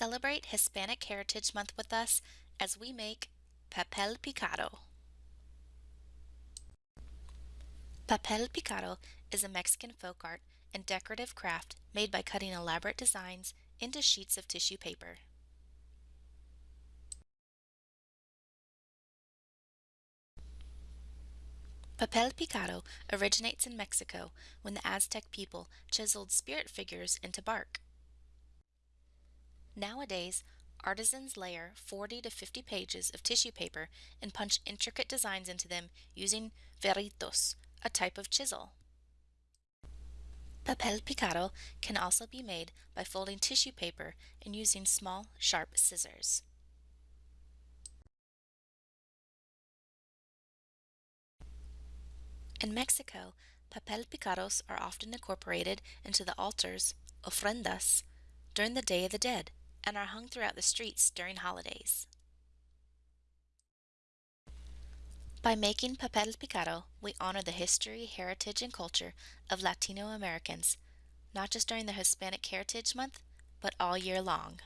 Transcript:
Celebrate Hispanic Heritage Month with us as we make papel picado. Papel picado is a Mexican folk art and decorative craft made by cutting elaborate designs into sheets of tissue paper. Papel picado originates in Mexico when the Aztec people chiseled spirit figures into bark. Nowadays, artisans layer 40 to 50 pages of tissue paper and punch intricate designs into them using fierritos, a type of chisel. Papel picado can also be made by folding tissue paper and using small, sharp scissors. In Mexico, papel picados are often incorporated into the altars, ofrendas, during the Day of the Dead and are hung throughout the streets during holidays. By making papel picado, we honor the history, heritage, and culture of Latino Americans, not just during the Hispanic Heritage Month, but all year long.